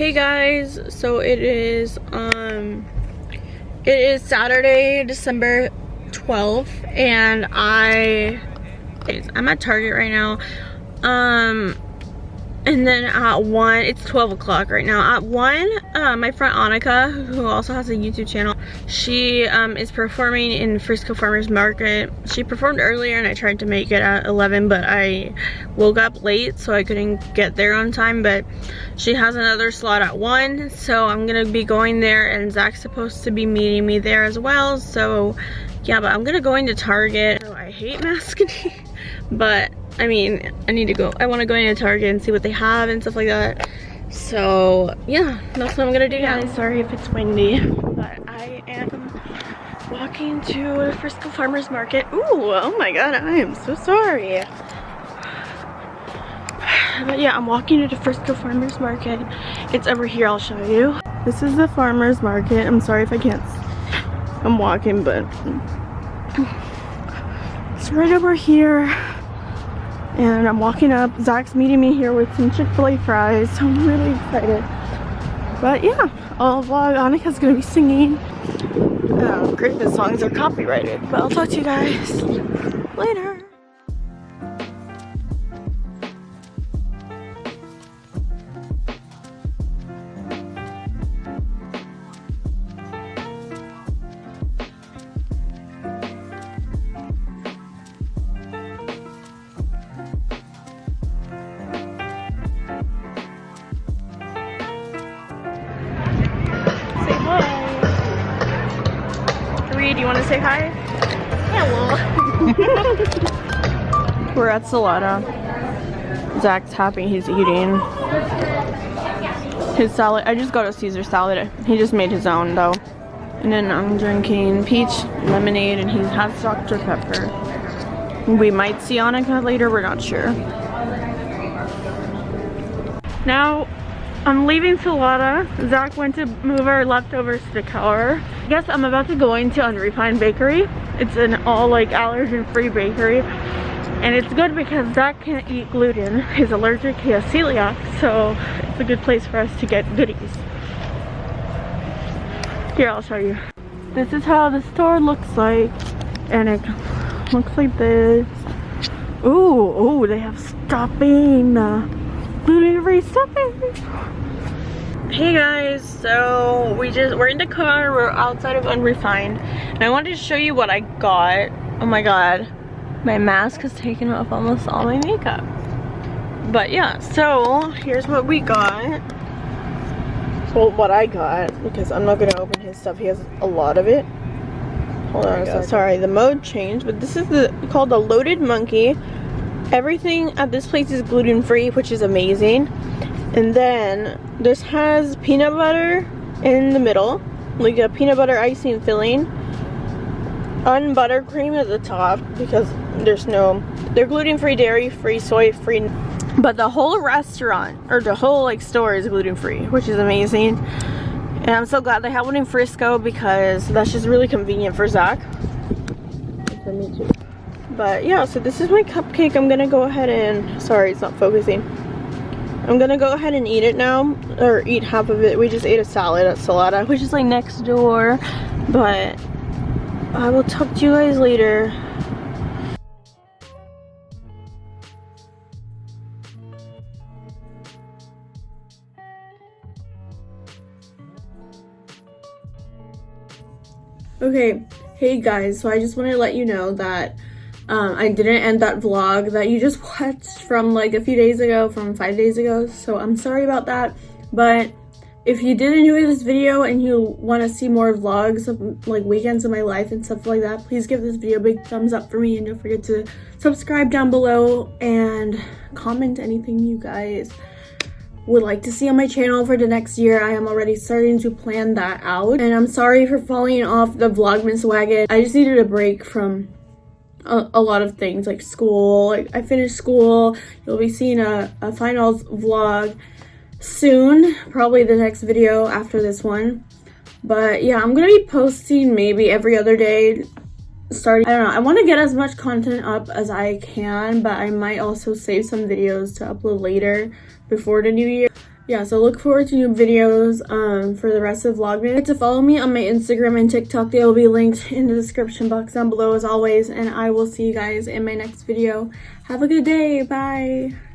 Hey guys, so it is um it is Saturday, December 12th and I I'm at Target right now. Um and then at 1, it's 12 o'clock right now. At 1, uh, my friend Annika, who also has a YouTube channel, she um, is performing in Frisco Farmers Market. She performed earlier and I tried to make it at 11, but I woke up late so I couldn't get there on time. But she has another slot at 1, so I'm going to be going there and Zach's supposed to be meeting me there as well. So yeah, but I'm going to go into Target. So I hate masking, but I mean, I need to go, I want to go into Target and see what they have and stuff like that. So yeah, that's what I'm gonna do yeah, now. Sorry if it's windy, but I am walking to Frisco Farmers Market. Ooh, oh my god, I am so sorry. But yeah, I'm walking to the Frisco Farmers Market. It's over here, I'll show you. This is the Farmers Market. I'm sorry if I can't, I'm walking, but it's right over here and I'm walking up. Zach's meeting me here with some Chick-fil-A fries, so I'm really excited. But yeah, I'll vlog. Annika's gonna be singing. Um, songs are copyrighted, but I'll talk to you guys later. Do you want to say hi? Hello. We're at Salata. Zach's happy he's eating his salad. I just got a Caesar salad. He just made his own though. And then I'm drinking peach lemonade and he has Dr. Pepper. We might see Annika later, we're not sure. Now I'm leaving Salata. Zach went to move our leftovers to the car. I guess I'm about to go into Unrefined Bakery. It's an all like allergen-free bakery. And it's good because Zach can't eat gluten. He's allergic, he has celiac, so it's a good place for us to get goodies. Here, I'll show you. This is how the store looks like. And it looks like this. Ooh, ooh, they have stuffing. Gluten-free stuffing hey guys so we just we're in the car we're outside of unrefined and i wanted to show you what i got. Oh my god. My mask has taken off almost all my makeup. But yeah so here's what we got. Well what i got because i'm not gonna open his stuff he has a lot of it. Hold on so sorry the mode changed but this is the called the loaded monkey everything at this place is gluten-free which is amazing and then this has peanut butter in the middle, like a peanut butter icing filling, unbuttercream at the top because there's no, they're gluten-free, dairy-free, soy-free, but the whole restaurant, or the whole like store is gluten-free, which is amazing. And I'm so glad they have one in Frisco because that's just really convenient for Zach. For me too. But yeah, so this is my cupcake. I'm gonna go ahead and, sorry, it's not focusing. I'm gonna go ahead and eat it now, or eat half of it. We just ate a salad at Salata, which is like next door, but I will talk to you guys later. Okay, hey guys, so I just wanted to let you know that um, I didn't end that vlog that you just watched from like a few days ago, from five days ago. So I'm sorry about that. But if you did enjoy this video and you want to see more vlogs of like weekends of my life and stuff like that, please give this video a big thumbs up for me and don't forget to subscribe down below and comment anything you guys would like to see on my channel for the next year. I am already starting to plan that out. And I'm sorry for falling off the Vlogmas wagon. I just needed a break from a, a, lot of things like school like i finished school. You'll be seeing a, a finals vlog soon probably the next video after this one. But yeah i'm gonna be posting maybe every other day starting i don't know i want to get as much content up as i can but i might also save some videos to upload later before the new year yeah, so look forward to new videos um, for the rest of Vlogmas. To follow me on my Instagram and TikTok, they will be linked in the description box down below as always. And I will see you guys in my next video. Have a good day. Bye.